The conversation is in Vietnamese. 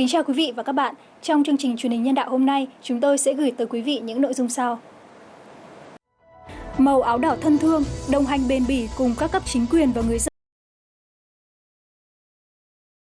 Kính chào quý vị và các bạn. Trong chương trình truyền hình nhân đạo hôm nay, chúng tôi sẽ gửi tới quý vị những nội dung sau. Màu áo đỏ thân thương, đồng hành bền bỉ cùng các cấp chính quyền và người dân